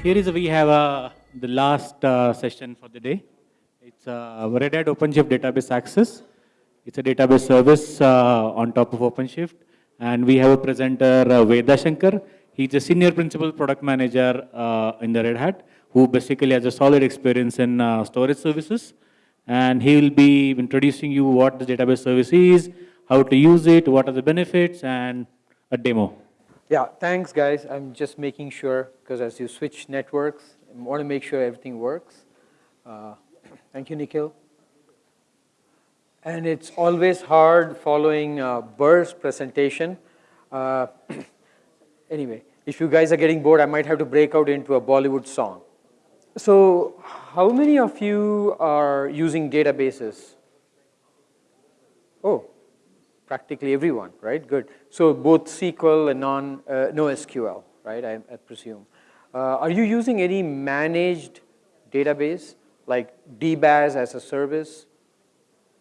Here is we have uh, the last uh, session for the day. It's uh, Red Hat OpenShift Database Access. It's a database service uh, on top of OpenShift. And we have a presenter, uh, Veda Shankar. He's a senior principal product manager uh, in the Red Hat, who basically has a solid experience in uh, storage services. And he will be introducing you what the database service is, how to use it, what are the benefits, and a demo. Yeah, thanks guys. I'm just making sure, because as you switch networks, I want to make sure everything works. Uh, thank you, Nikhil. And it's always hard following uh, Burr's presentation. Uh, anyway, if you guys are getting bored, I might have to break out into a Bollywood song. So how many of you are using databases? Oh, practically everyone, right? Good. So both SQL and non, uh, NoSQL, right, I, I presume. Uh, are you using any managed database, like DBaaS as a service?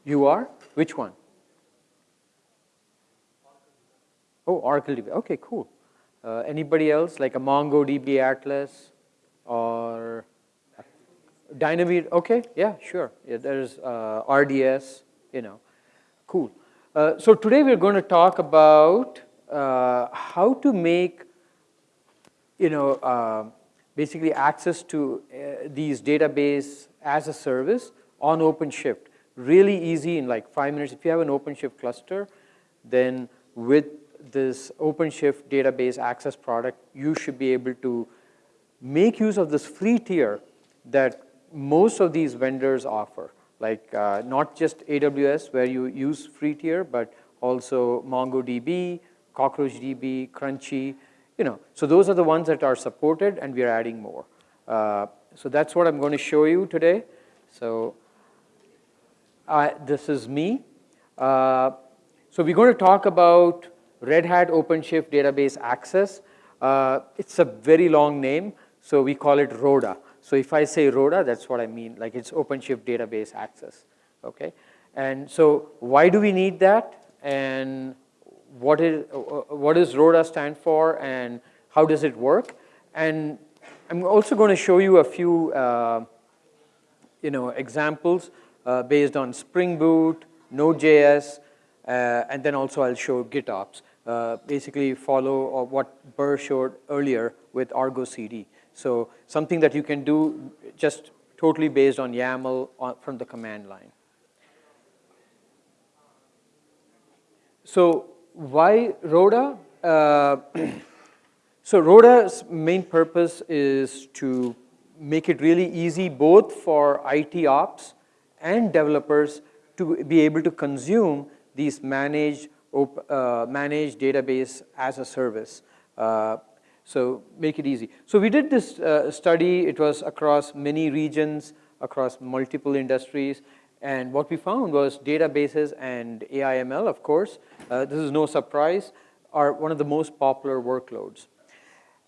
You are? Which one? Oh, Oracle DB. Okay, cool. Uh, anybody else, like a MongoDB Atlas or Dynamite? Okay, yeah, sure. Yeah, there's uh, RDS, you know. Cool. Uh, so today we're going to talk about uh, how to make, you know, uh, basically access to uh, these database as a service on OpenShift. Really easy in like five minutes. If you have an OpenShift cluster, then with this OpenShift database access product, you should be able to make use of this free tier that most of these vendors offer like uh, not just AWS where you use free tier, but also MongoDB, CockroachDB, Crunchy, you know. So those are the ones that are supported and we are adding more. Uh, so that's what I'm going to show you today. So uh, this is me. Uh, so we're going to talk about Red Hat OpenShift Database Access. Uh, it's a very long name, so we call it RODA. So if I say RODA, that's what I mean, like it's OpenShift database access, okay? And so why do we need that? And what is, what does RODA stand for and how does it work? And I'm also going to show you a few uh, you know, examples uh, based on Spring Boot, Node.js, uh, and then also I'll show GitOps. Uh, basically follow what Burr showed earlier with Argo CD. So something that you can do just totally based on YAML on, from the command line. So why RODA? Uh, so RODA's main purpose is to make it really easy both for IT ops and developers to be able to consume these managed, uh, managed database as a service. Uh, so make it easy. So we did this uh, study, it was across many regions, across multiple industries, and what we found was databases and AIML, of course, uh, this is no surprise, are one of the most popular workloads.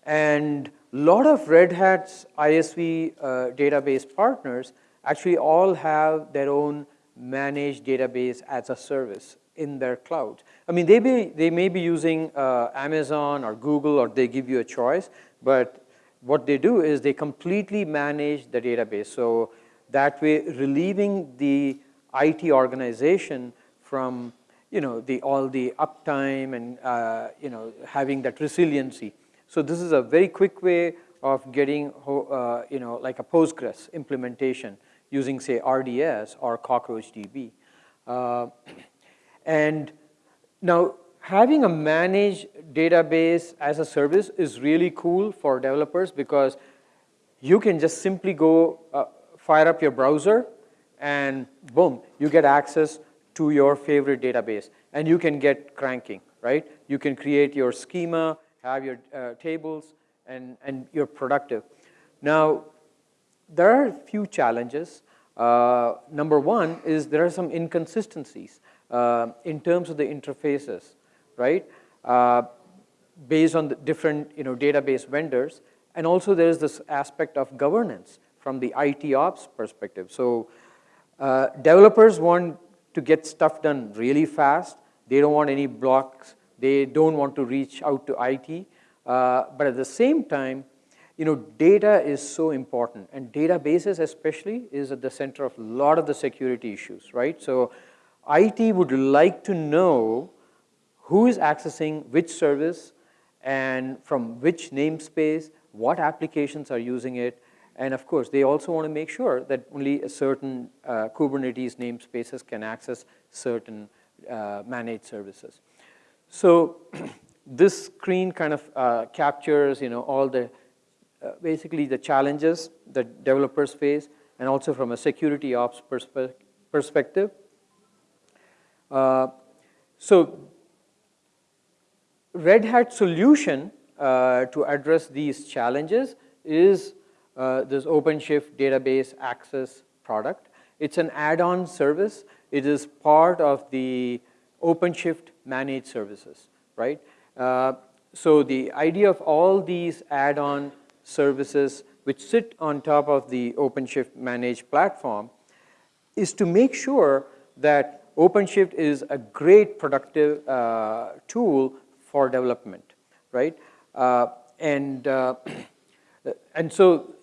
And a lot of Red Hat's ISV uh, database partners actually all have their own managed database as a service in their cloud. I mean, they, be, they may be using uh, Amazon or Google or they give you a choice, but what they do is they completely manage the database. So that way, relieving the IT organization from you know, the, all the uptime and uh, you know, having that resiliency. So this is a very quick way of getting uh, you know, like a Postgres implementation using say RDS or CockroachDB. Uh, and now having a managed database as a service is really cool for developers because you can just simply go uh, fire up your browser and boom, you get access to your favorite database and you can get cranking, right? You can create your schema, have your uh, tables and, and you're productive. Now, there are a few challenges. Uh, number one is there are some inconsistencies uh, in terms of the interfaces, right? Uh, based on the different you know, database vendors. And also there's this aspect of governance from the IT ops perspective. So uh, developers want to get stuff done really fast. They don't want any blocks. They don't want to reach out to IT. Uh, but at the same time, you know, data is so important, and databases especially is at the center of a lot of the security issues, right? So IT would like to know who is accessing which service and from which namespace, what applications are using it, and of course, they also want to make sure that only a certain uh, Kubernetes namespaces can access certain uh, managed services. So this screen kind of uh, captures, you know, all the, uh, basically the challenges that developers face, and also from a security ops perspe perspective. Uh, so Red Hat solution uh, to address these challenges is uh, this OpenShift database access product. It's an add-on service. It is part of the OpenShift managed services, right? Uh, so the idea of all these add-on services which sit on top of the OpenShift managed platform is to make sure that OpenShift is a great productive uh, tool for development, right? Uh, and, uh, and so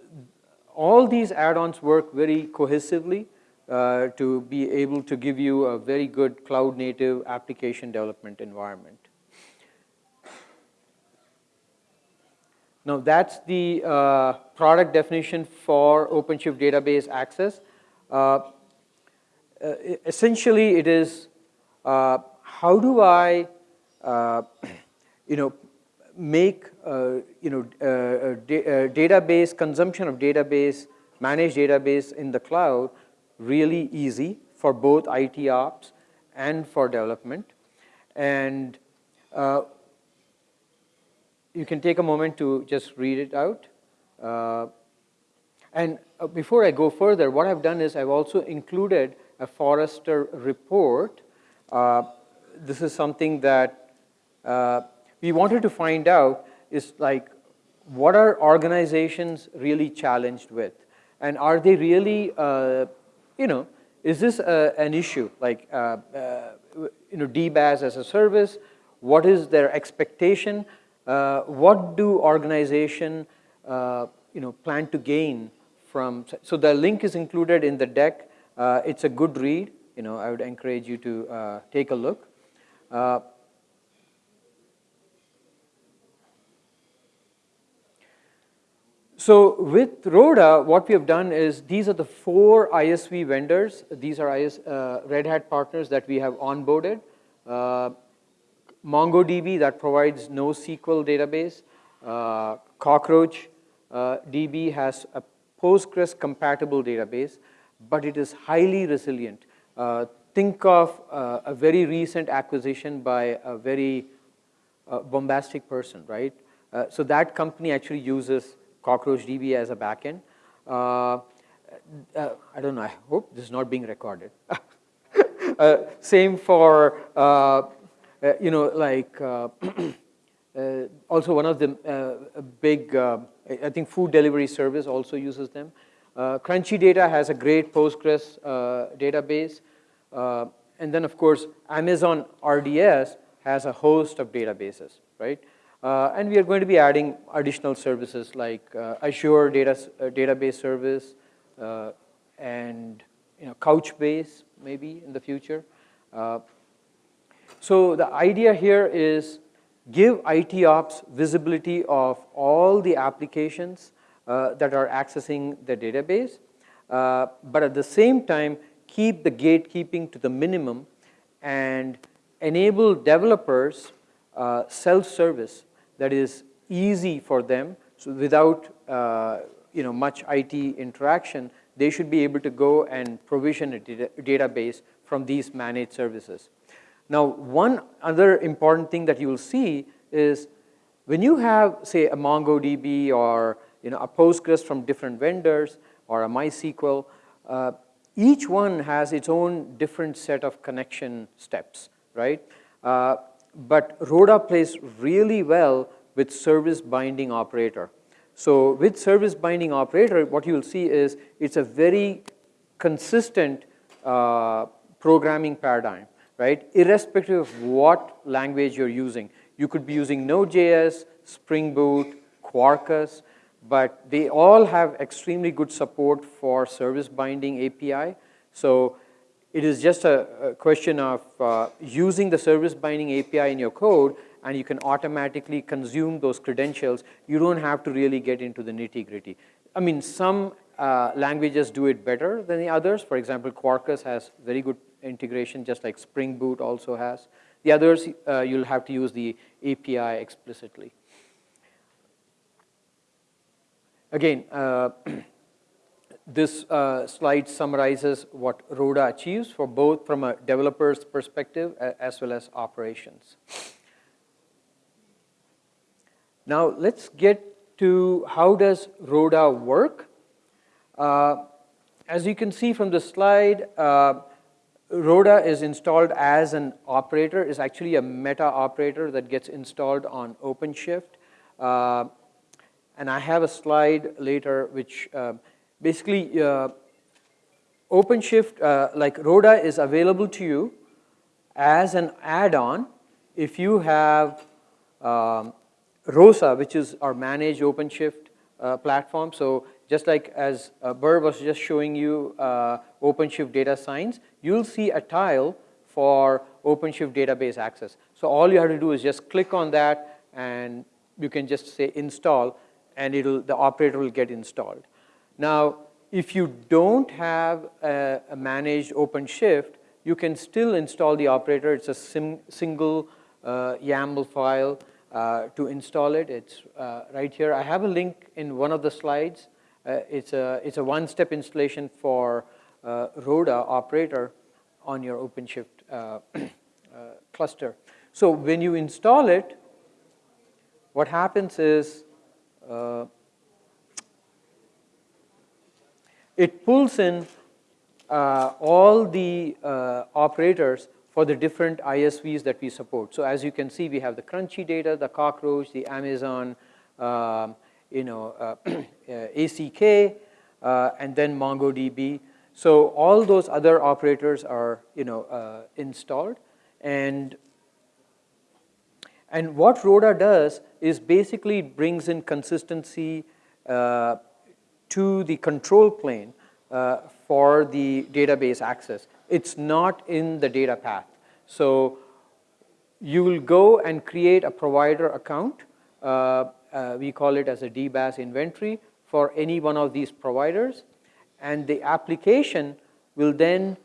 all these add-ons work very cohesively uh, to be able to give you a very good cloud native application development environment. Now that's the uh, product definition for OpenShift database access. Uh, essentially it is uh, how do I uh, you know make you know database consumption of database managed database in the cloud really easy for both IT ops and for development? And uh, you can take a moment to just read it out. Uh, and before I go further what I've done is I've also included a Forrester report this is something that we wanted to find out is like, what are organizations really challenged with? And are they really, uh, you know, is this uh, an issue? Like, uh, uh you know, DBaaS as a service, what is their expectation? Uh, what do organization, uh, you know, plan to gain from, so the link is included in the deck. It's a good read, you know, I would encourage you to take a look. So with Rhoda, what we have done is these are the four ISV vendors. These are IS, uh, Red Hat partners that we have onboarded. Uh, MongoDB that provides NoSQL database. Uh, Cockroach uh, DB has a Postgres compatible database, but it is highly resilient. Uh, think of uh, a very recent acquisition by a very bombastic person, right? so that company actually uses Cockroach DB as a backend. Uh, uh, I don't know, I hope this is not being recorded. uh, same for, uh, uh, you know, like, uh, also one of the big, I think food delivery service also uses them. Crunchy Data has a great Postgres database. and then of course, Amazon RDS has a host of databases, right? Uh, and we are going to be adding additional services like uh, Azure data, uh, database service uh, and you know, Couchbase maybe in the future. Uh, so the idea here is give IT ops visibility of all the applications uh, that are accessing the database, but at the same time keep the gatekeeping to the minimum and enable developers self-service that is easy for them. So without uh, you know, much IT interaction, they should be able to go and provision a data database from these managed services. Now, one other important thing that you will see is when you have, say, a MongoDB or you know, a Postgres from different vendors or a MySQL, uh, each one has its own different set of connection steps, right? Uh, but Rhoda plays really well with service binding operator. So with service binding operator, what you'll see is it's a very consistent uh, programming paradigm, right? Irrespective of what language you're using. You could be using Node.js, Spring Boot, Quarkus, but they all have extremely good support for service binding API. So it is just a, a question of uh, using the service binding API in your code and you can automatically consume those credentials. You don't have to really get into the nitty gritty. I mean, some uh, languages do it better than the others. For example, Quarkus has very good integration, just like Spring Boot also has. The others, uh, you'll have to use the API explicitly. Again, uh, this uh, slide summarizes what Rhoda achieves for both from a developer's perspective as well as operations. Now let's get to how does Rhoda work. Uh, as you can see from the slide, uh, Rhoda is installed as an operator, is actually a meta operator that gets installed on OpenShift. Uh, and I have a slide later which uh, basically uh, OpenShift, uh, like Rhoda is available to you as an add-on if you have um, ROSA, which is our managed OpenShift uh, platform. So just like as uh, Burr was just showing you uh, OpenShift data science, you'll see a tile for OpenShift database access. So all you have to do is just click on that and you can just say install and it'll, the operator will get installed. Now, if you don't have a, a managed OpenShift, you can still install the operator. It's a sim, single uh, YAML file uh, to install it. It's uh, right here. I have a link in one of the slides. Uh, it's a, it's a one-step installation for uh, Rhoda operator on your OpenShift uh, cluster. So when you install it, what happens is uh, it pulls in uh, all the uh, operators for the different ISVs that we support. So as you can see, we have the crunchy data, the cockroach, the Amazon, um, you know, uh, ACK, uh, and then MongoDB. So all those other operators are, you know, uh, installed. And and what Rhoda does is basically brings in consistency uh, to the control plane uh, for the database access. It's not in the data path. So you will go and create a provider account. Uh, uh we call it as a DBaaS inventory for any one of these providers. And the application will then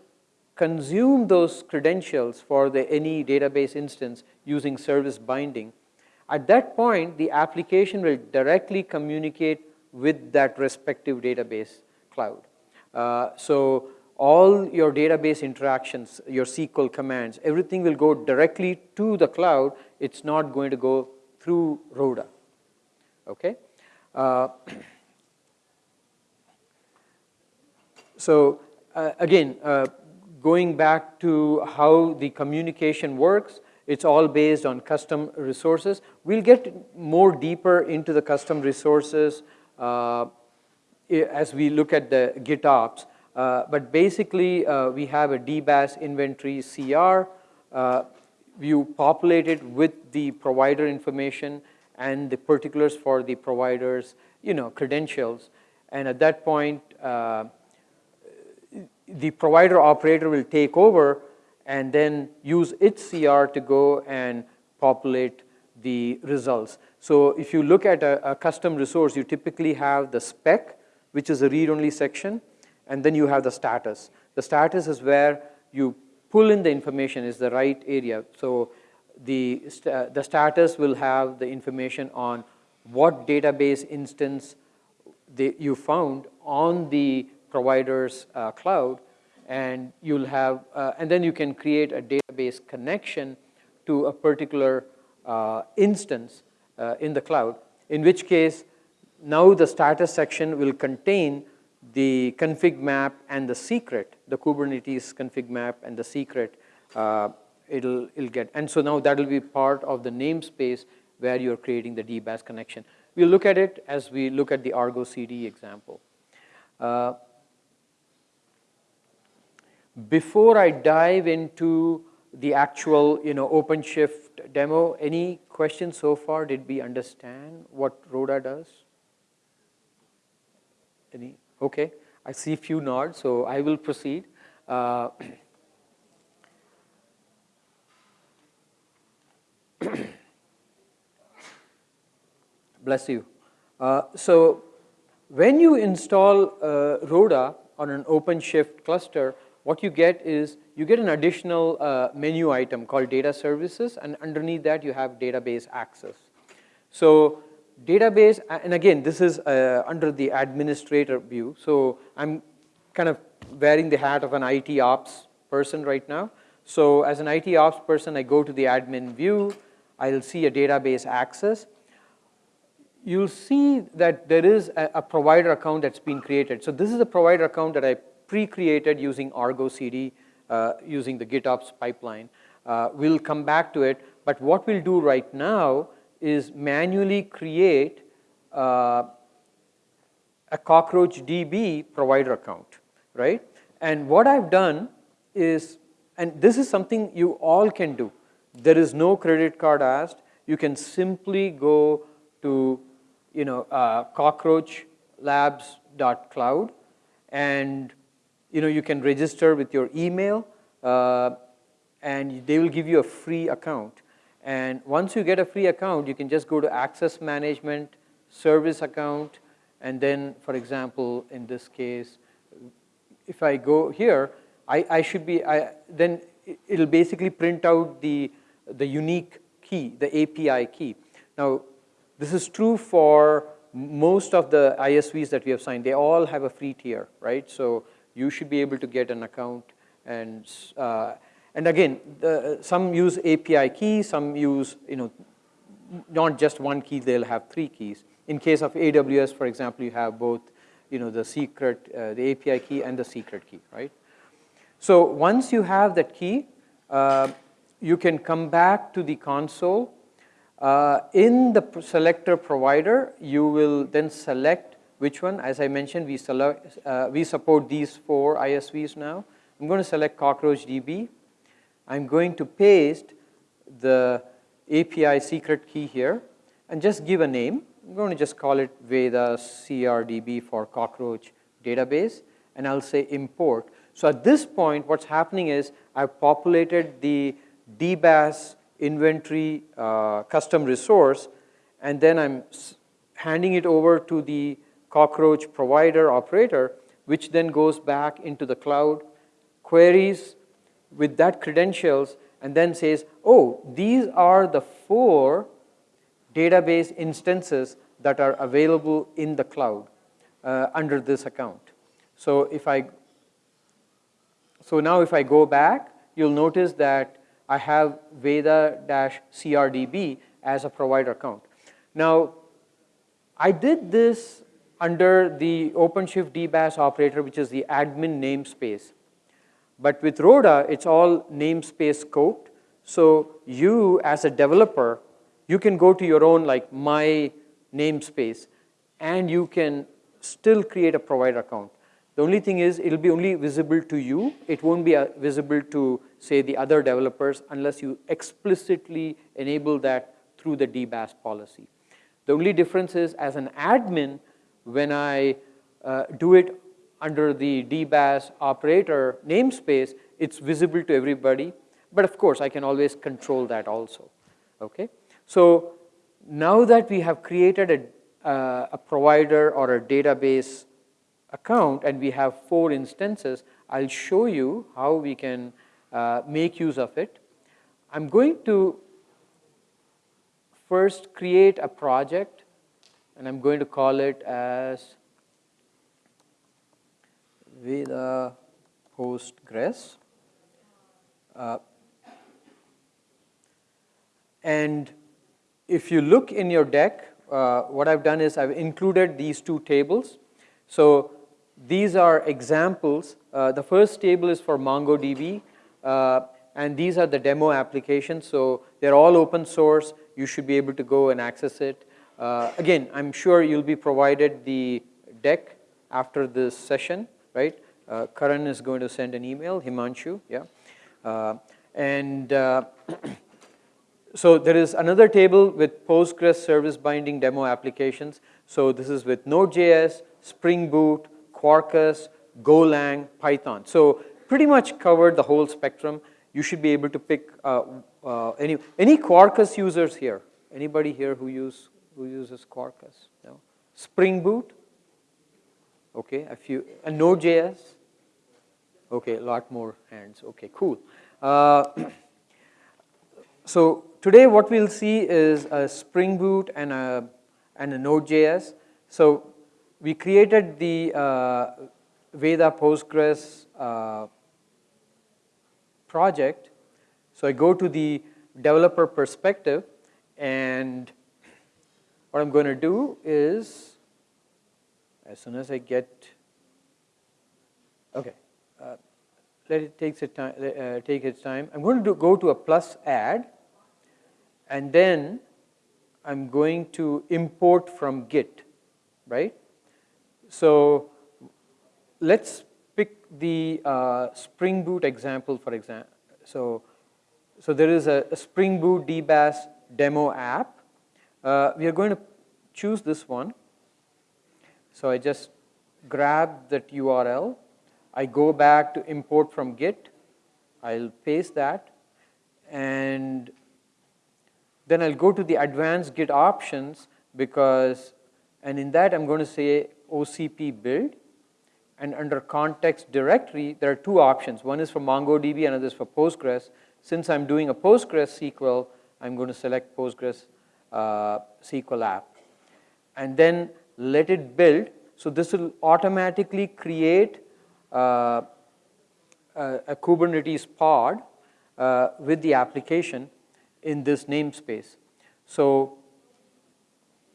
consume those credentials for the any database instance using service binding. At that point, the application will directly communicate with that respective database cloud. Uh, so all your database interactions, your SQL commands, everything will go directly to the cloud. It's not going to go through Rhoda. Okay. Uh, so uh, again, uh, going back to how the communication works, it's all based on custom resources. We'll get more deeper into the custom resources uh, as we look at the GitOps. Uh, but basically, uh, we have a DBaaS inventory CR. Uh, you populate it with the provider information and the particulars for the provider's you know, credentials. And at that point, uh, the provider operator will take over and then use its CR to go and populate the results. So if you look at a, a custom resource, you typically have the spec, which is a read-only section, and then you have the status. The status is where you pull in the information is the right area. So the, the status will have the information on what database instance you found on the provider's uh, cloud, and you'll have, uh, and then you can create a database connection to a particular uh, instance uh, in the cloud, in which case now the status section will contain the config map and the secret, the Kubernetes config map and the secret uh, it'll, it'll get. And so now that will be part of the namespace where you're creating the DBaaS connection. We'll look at it as we look at the Argo CD example. Uh, before I dive into the actual, you know, OpenShift demo, any questions so far? Did we understand what Rhoda does? Any? Okay, I see few nods, so I will proceed. Uh, bless you. Uh, so when you install uh, Rhoda on an OpenShift cluster, what you get is you get an additional uh, menu item called data services and underneath that you have database access. So database, and again this is uh, under the administrator view, so I'm kind of wearing the hat of an IT ops person right now. So as an IT ops person I go to the admin view, I'll see a database access. You'll see that there is a, a provider account that's been created. So this is a provider account that I pre-created using Argo CD, uh, using the GitOps pipeline. Uh, we'll come back to it, but what we'll do right now is manually create uh, a Cockroach DB provider account, right? And what I've done is, and this is something you all can do. There is no credit card asked. You can simply go to, you know, uh, cockroachlabs.cloud and you know, you can register with your email uh, and they will give you a free account. And once you get a free account, you can just go to access management, service account, and then, for example, in this case, if I go here, I, I should be, I, then it'll basically print out the, the unique key, the API key. Now, this is true for most of the ISVs that we have signed. They all have a free tier, right? So you should be able to get an account and uh, and again the, some use API key some use you know not just one key they'll have three keys. In case of AWS for example you have both you know the secret uh, the API key and the secret key right? So once you have that key uh, you can come back to the console. Uh, in the selector provider you will then select which one? As I mentioned, we, select, uh, we support these four ISVs now. I'm going to select Cockroach DB. I'm going to paste the API secret key here and just give a name. I'm going to just call it Veda CRDB for Cockroach database and I'll say import. So at this point what's happening is I've populated the DBaaS inventory uh, custom resource and then I'm handing it over to the cockroach provider operator, which then goes back into the cloud, queries with that credentials, and then says, oh, these are the four database instances that are available in the cloud uh, under this account. So if I, so now if I go back, you'll notice that I have Veda-CRDB as a provider account. Now, I did this under the OpenShift DBaaS operator, which is the admin namespace. But with Rhoda, it's all namespace scoped. So you, as a developer, you can go to your own like my namespace and you can still create a provider account. The only thing is it'll be only visible to you. It won't be uh, visible to say the other developers unless you explicitly enable that through the DBaaS policy. The only difference is as an admin, when I uh, do it under the DBaaS operator namespace, it's visible to everybody. But of course, I can always control that also. Okay. So now that we have created a, uh, a provider or a database account and we have four instances, I'll show you how we can uh, make use of it. I'm going to first create a project and I'm going to call it as Veda Postgres. Uh, and if you look in your deck, uh, what I've done is I've included these two tables. So these are examples. Uh, the first table is for MongoDB, uh, and these are the demo applications. So they're all open source. You should be able to go and access it. Uh, again, I'm sure you'll be provided the deck after this session, right? Uh, Karan is going to send an email, Himanshu, yeah. Uh, and uh, so there is another table with Postgres service binding demo applications. So this is with Node.js, Spring Boot, Quarkus, Golang, Python. So pretty much covered the whole spectrum. You should be able to pick uh, uh, any, any Quarkus users here? Anybody here who, use, who uses Quarkus? No? Spring Boot? Okay, a few, a Node.js? Okay, a lot more hands. Okay, cool. Uh, so today what we'll see is a Spring Boot and a, and a Node.js. So we created the uh, Veda Postgres uh, project. So I go to the developer perspective and what I'm going to do is as soon as I get, okay, uh, let it take its time, uh, take its time. I'm going to do, go to a plus add and then I'm going to import from Git, right? So let's pick the uh, Spring Boot example for example. So, so there is a, a Spring Boot DBaaS demo app. Uh, we are going to choose this one. So I just grab that URL. I go back to import from Git. I'll paste that. And then I'll go to the advanced Git options because, and in that I'm going to say OCP build. And under context directory, there are two options. One is for MongoDB, another is for Postgres. Since I'm doing a Postgres SQL, I'm going to select Postgres uh, SQL app. And then let it build. So this will automatically create uh, a, a, Kubernetes pod uh, with the application in this namespace. So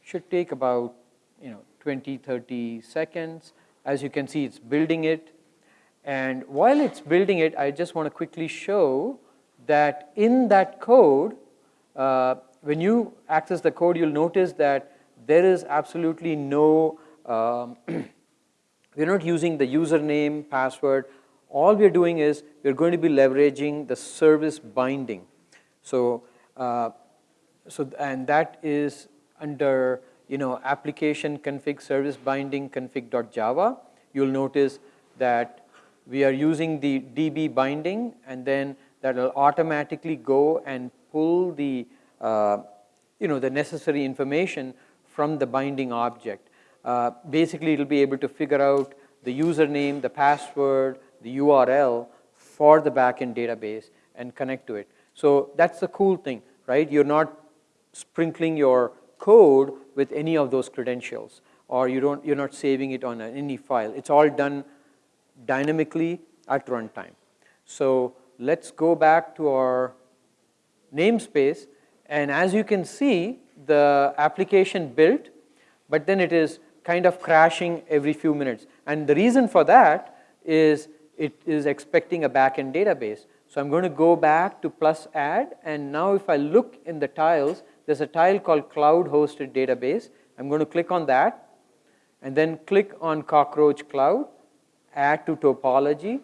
should take about you know 20, 30 seconds. As you can see, it's building it. And while it's building it, I just want to quickly show that in that code, uh, when you access the code, you'll notice that there is absolutely no, um, we're not using the username, password. All we're doing is we're going to be leveraging the service binding. So, uh, so and that is under you know application config service binding config.java. You'll notice that we are using the DB binding and then that will automatically go and pull the you know the necessary information from the binding object. Uh, basically, it'll be able to figure out the username, the password, the URL for the backend database and connect to it. So that's the cool thing, right? You're not sprinkling your code with any of those credentials or you don't, you're not saving it on any file. It's all done dynamically at runtime. So let's go back to our namespace and as you can see, the application built, but then it is kind of crashing every few minutes. And the reason for that is it is expecting a backend database. So I'm going to go back to plus add, and now if I look in the tiles, there's a tile called cloud hosted database. I'm going to click on that, and then click on cockroach cloud, add to topology,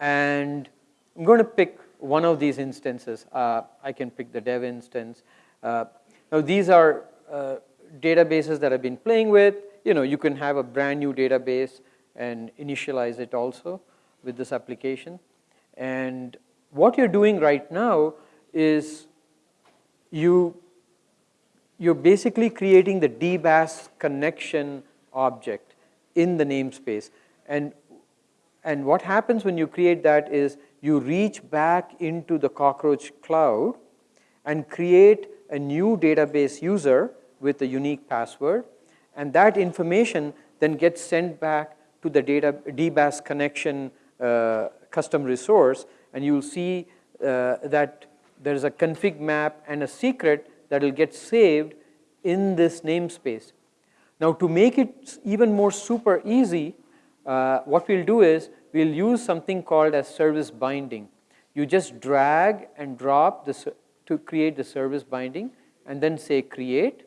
and I'm going to pick one of these instances. Uh, I can pick the dev instance. Uh, now these are uh, databases that I've been playing with. You know, you can have a brand new database and initialize it also with this application. And what you're doing right now is you, you're basically creating the DBaaS connection object in the namespace. And, and what happens when you create that is you reach back into the Cockroach cloud and create a new database user with a unique password. And that information then gets sent back to the data DBaaS connection uh, custom resource. And you'll see uh, that there's a config map and a secret that will get saved in this namespace. Now to make it even more super easy, uh, what we'll do is we'll use something called as service binding. You just drag and drop the, to create the service binding and then say create.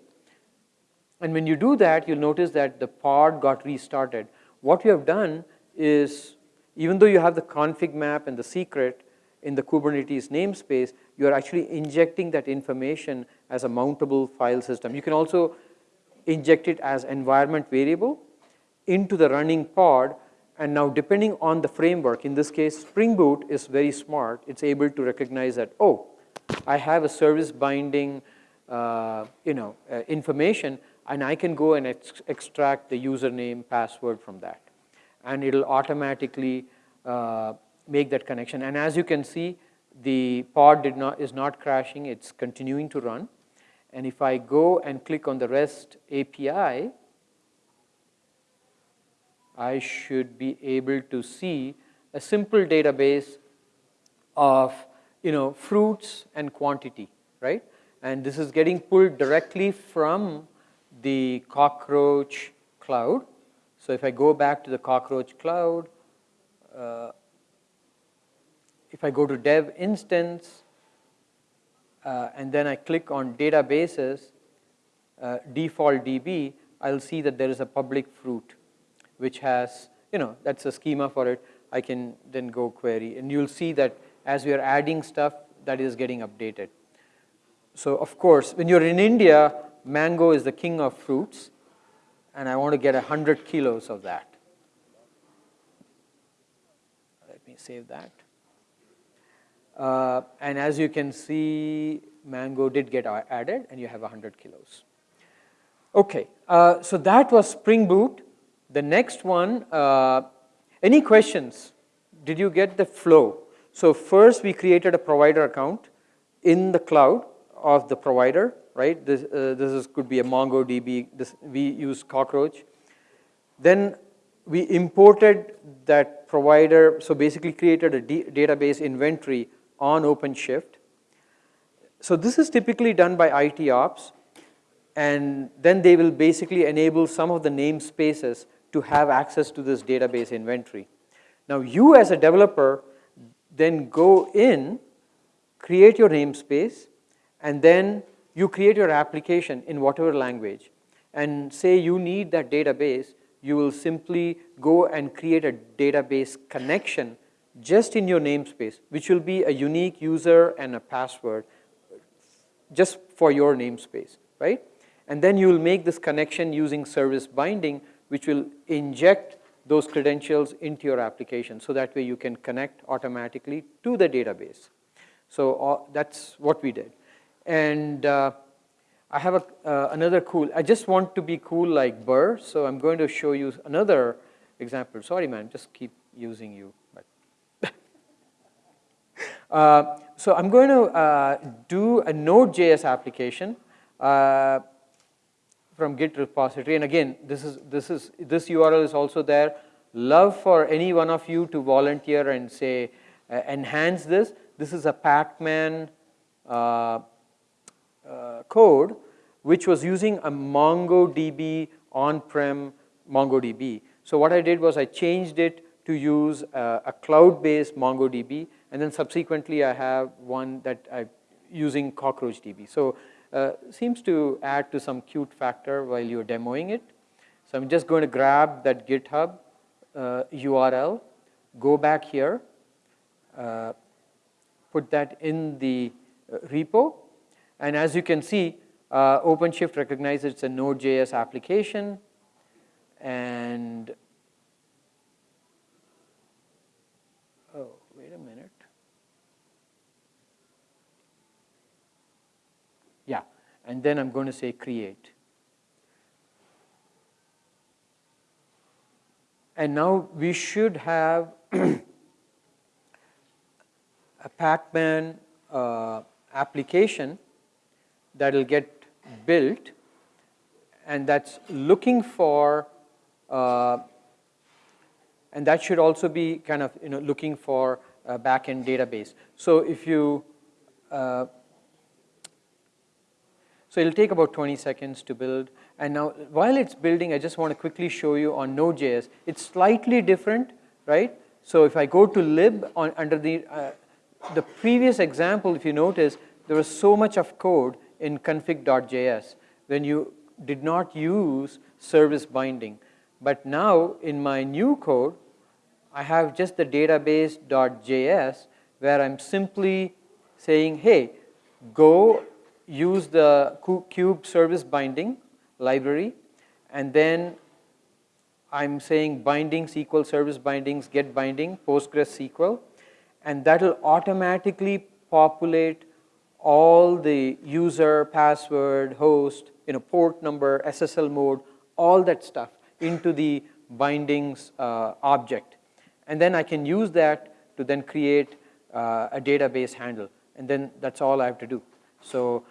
And when you do that, you'll notice that the pod got restarted. What you have done is, even though you have the config map and the secret in the Kubernetes namespace, you're actually injecting that information as a mountable file system. You can also inject it as environment variable into the running pod. And now depending on the framework, in this case, Spring Boot is very smart. It's able to recognize that, oh, I have a service binding uh, you know, uh, information, and I can go and ex extract the username, password from that. And it'll automatically uh, make that connection. And as you can see, the pod did not, is not crashing, it's continuing to run. And if I go and click on the REST API, I should be able to see a simple database of you know, fruits and quantity, right? And this is getting pulled directly from the cockroach cloud. So if I go back to the cockroach cloud, uh, if I go to dev instance, uh, and then I click on databases, uh, default DB, I'll see that there is a public fruit, which has, you know, that's a schema for it. I can then go query, and you'll see that as we are adding stuff, that is getting updated. So of course, when you're in India, mango is the king of fruits, and I want to get 100 kilos of that. Let me save that. Uh, and as you can see, mango did get added, and you have 100 kilos. Okay, uh, so that was Spring Boot. The next one, uh, any questions? Did you get the flow? So first we created a provider account in the cloud of the provider, right? This, uh, this is, could be a MongoDB, this, we use Cockroach. Then we imported that provider, so basically created a database inventory on OpenShift. So this is typically done by IT ops, and then they will basically enable some of the namespaces to have access to this database inventory. Now you as a developer then go in, create your namespace, and then you create your application in whatever language. And say you need that database, you will simply go and create a database connection just in your namespace, which will be a unique user and a password just for your namespace, right? And then you will make this connection using service binding, which will inject those credentials into your application so that way you can connect automatically to the database. So uh, that's what we did. And uh, I have a, uh, another cool, I just want to be cool like Burr, so I'm going to show you another example. Sorry man, just keep using you. But uh, so I'm going to uh, do a Node.js application uh, from Git repository. And again, this is this is this URL is also there. Love for any one of you to volunteer and say uh, enhance this. This is a Pacman uh, uh, code which was using a MongoDB on-prem MongoDB. So what I did was I changed it to use a, a cloud-based MongoDB, and then subsequently I have one that I using CockroachDB. So uh, seems to add to some cute factor while you're demoing it. So I'm just going to grab that GitHub uh, URL, go back here, uh, put that in the uh, repo, and as you can see, uh, OpenShift recognizes it's a Node.js application, and oh, wait a minute. Yeah, and then I'm going to say create. And now we should have a Pacman uh, application that will get built and that's looking for uh, and that should also be kind of you know looking for a backend database. So if you uh, so it'll take about 20 seconds to build. And now while it's building, I just want to quickly show you on Node.js. It's slightly different, right? So if I go to lib on, under the, uh, the previous example, if you notice, there was so much of code in config.js when you did not use service binding. But now in my new code, I have just the database.js where I'm simply saying, hey, go use the kube service binding library and then I'm saying bindings equal service bindings, get binding, PostgreSQL, and that will automatically populate all the user, password, host, you know, port number, SSL mode, all that stuff into the bindings uh, object. And then I can use that to then create uh, a database handle. And then that's all I have to do. So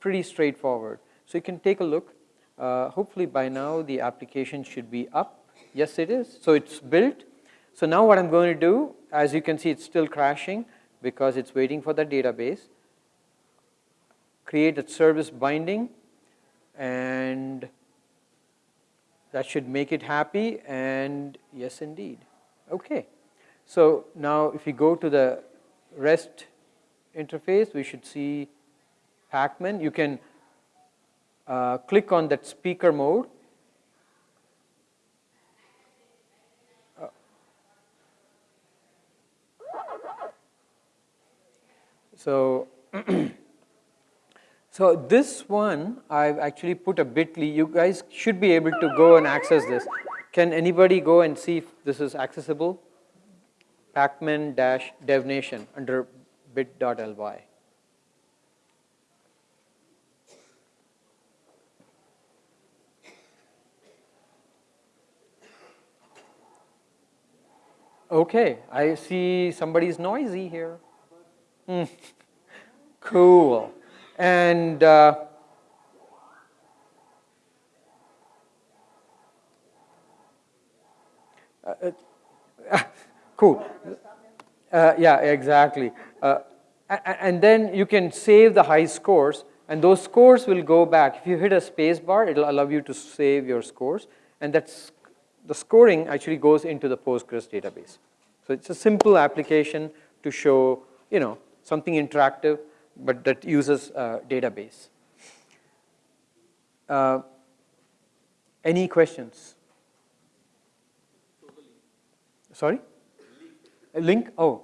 pretty straightforward. So you can take a look. Uh, hopefully by now the application should be up. Yes, it is. So it's built. So now what I'm going to do, as you can see, it's still crashing because it's waiting for the database. Create a service binding and that should make it happy and yes indeed. Okay. So now if you go to the REST interface, we should see Pacman. You can uh, click on that speaker mode. Uh, so, so this one I've actually put a bit.ly. You guys should be able to go and access this. Can anybody go and see if this is accessible? Pacman-devnation under bit.ly. Okay, I see somebody's noisy here. Hmm. cool. And uh, uh, uh cool. Yeah, exactly. Uh, and then you can save the high scores, and those scores will go back. If you hit a space bar, it'll allow you to save your scores, and that's the scoring actually goes into the Postgres database. So it's a simple application to show, you know, something interactive, but that uses a database. Uh, any questions? Sorry? A link? Oh.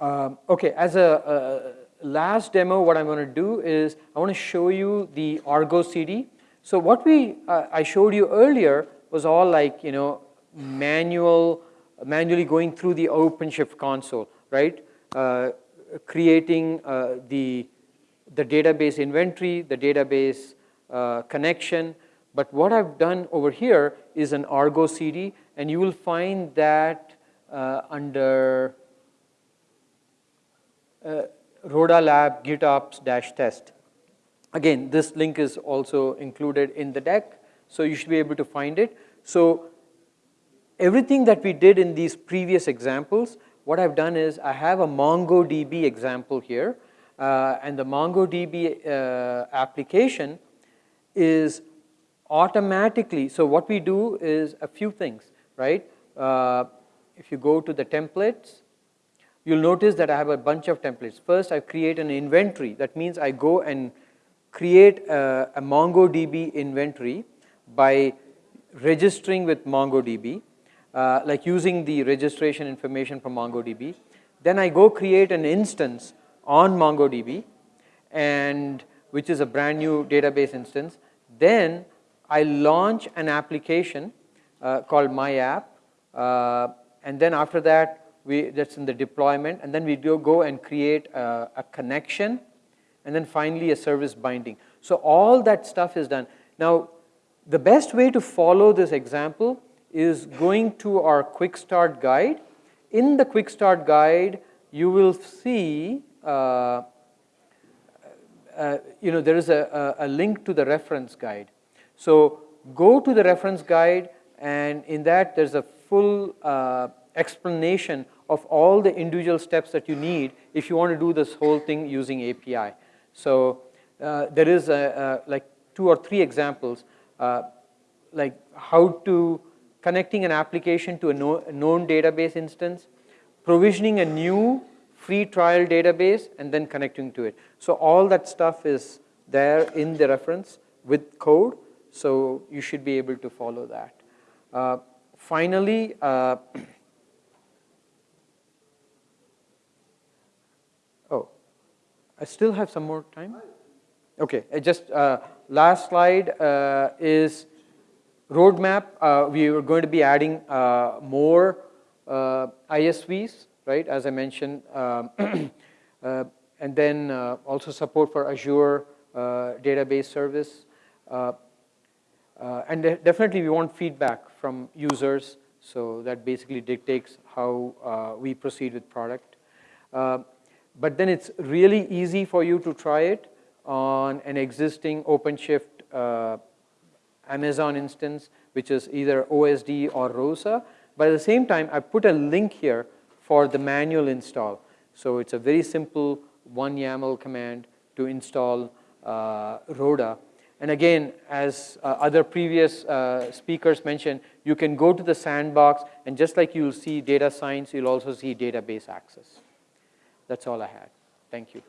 Um, okay, as a, last demo, what I'm going to do is I want to show you the Argo CD. So what we uh, I showed you earlier was all like you know manual, manually going through the OpenShift console, right? Uh, creating uh, the the database inventory, the database uh, connection. But what I've done over here is an Argo CD, and you will find that uh, under uh, Lab GitOps dash test. Again, this link is also included in the deck, so you should be able to find it. So everything that we did in these previous examples, what I've done is I have a MongoDB example here, uh, and the MongoDB uh, application is automatically, so what we do is a few things, right? Uh, if you go to the templates, you'll notice that I have a bunch of templates. First, I create an inventory. That means I go and create a, a MongoDB inventory by registering with MongoDB, uh, like using the registration information from MongoDB. Then I go create an instance on MongoDB, and which is a brand new database instance. Then I launch an application uh, called My App, uh, and then after that, we, that's in the deployment, and then we do go and create a, a connection, and then finally a service binding. So all that stuff is done. Now, the best way to follow this example is going to our quick start guide. In the quick start guide, you will see, uh, uh, you know, there is a, a, link to the reference guide. So go to the reference guide, and in that there's a full uh, explanation of all the individual steps that you need if you want to do this whole thing using API. So uh, there is a, a, like two or three examples, uh, like how to connecting an application to a, no, a known database instance, provisioning a new free trial database, and then connecting to it. So all that stuff is there in the reference with code. so you should be able to follow that. Uh, finally, uh, oh, I still have some more time? Okay, I just, uh, last slide uh, is roadmap. Uh, we are going to be adding uh, more uh, ISVs, right, as I mentioned, um, uh, and then also support for Azure database service. And de- definitely we want feedback from users, so that basically dictates how we proceed with product. But then it's really easy for you to try it on an existing OpenShift uh, Amazon instance, which is either OSD or ROSA. But at the same time, I put a link here for the manual install. So it's a very simple one YAML command to install uh, Rhoda. And again, as uh, other previous uh, speakers mentioned, you can go to the sandbox, and just like you'll see data science, you'll also see database access. That's all I had. Thank you.